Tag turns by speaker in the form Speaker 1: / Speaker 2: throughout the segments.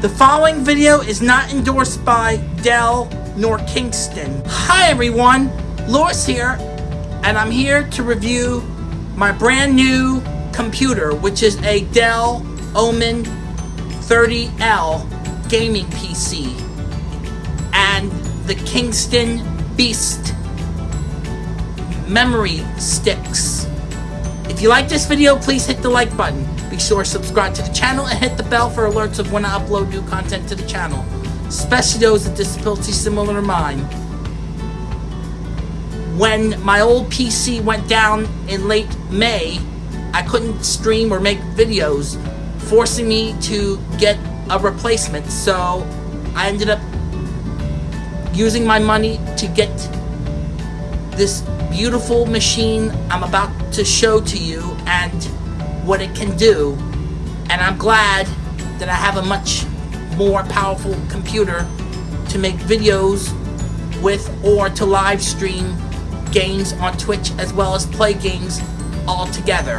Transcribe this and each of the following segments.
Speaker 1: The following video is not endorsed by Dell nor Kingston. Hi everyone, Lewis here, and I'm here to review my brand new computer, which is a Dell Omen 30L gaming PC, and the Kingston Beast memory sticks. If you like this video, please hit the like button. Be sure to subscribe to the channel and hit the bell for alerts of when I upload new content to the channel, especially those with disabilities similar to mine. When my old PC went down in late May, I couldn't stream or make videos, forcing me to get a replacement, so I ended up using my money to get this beautiful machine I'm about to show to you and what it can do, and I'm glad that I have a much more powerful computer to make videos with or to live stream games on Twitch as well as play games all together.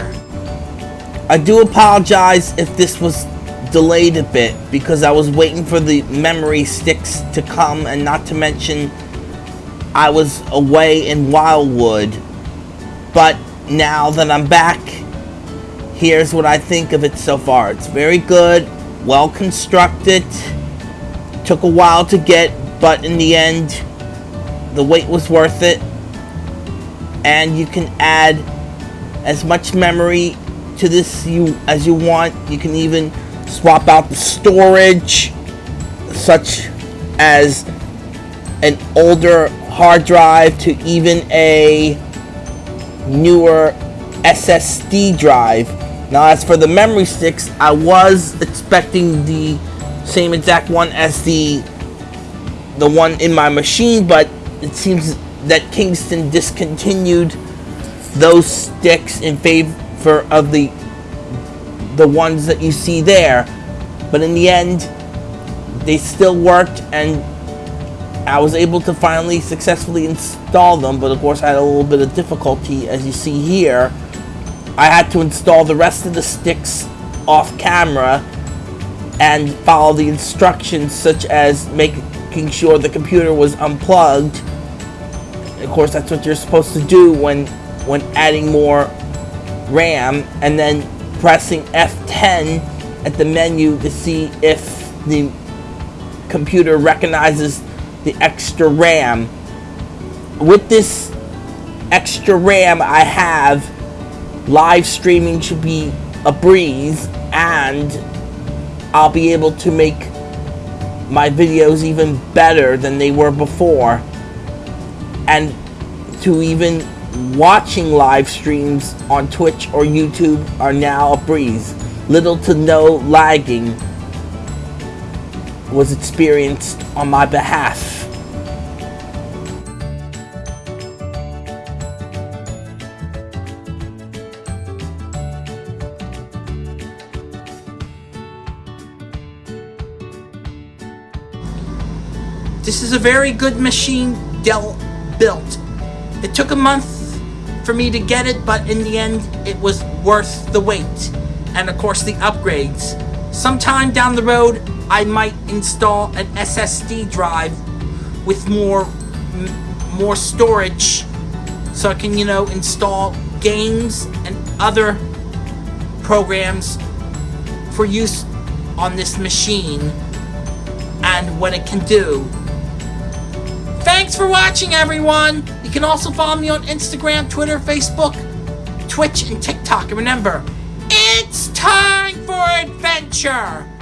Speaker 2: I do apologize if this was delayed a bit because I was waiting for the memory sticks to come and not to mention I was away in Wildwood but now that I'm back here's what I think of it so far. It's very good, well constructed, took a while to get, but in the end, the wait was worth it. And you can add as much memory to this you as you want. You can even swap out the storage, such as an older hard drive to even a newer SSD drive now as for the memory sticks, I was expecting the same exact one as the the one in my machine, but it seems that Kingston discontinued those sticks in favor of the the ones that you see there. But in the end, they still worked and I was able to finally successfully install them, but of course I had a little bit of difficulty as you see here I had to install the rest of the sticks off camera and follow the instructions such as making sure the computer was unplugged. Of course, that's what you're supposed to do when when adding more RAM and then pressing F10 at the menu to see if the computer recognizes the extra RAM. With this extra RAM I have live streaming should be a breeze and I'll be able to make my videos even better than they were before and to even watching live streams on Twitch or YouTube are now a breeze. Little to no lagging was experienced on my behalf.
Speaker 1: This is a very good machine Dell built. It took a month for me to get it, but in the end, it was worth the wait. And of course, the upgrades. Sometime down the road, I might install an SSD drive with more more storage so I can, you know, install games and other programs for use on this machine and what it can do Thanks for watching, everyone! You can also follow me on Instagram, Twitter, Facebook, Twitch, and TikTok. And remember, it's time for adventure!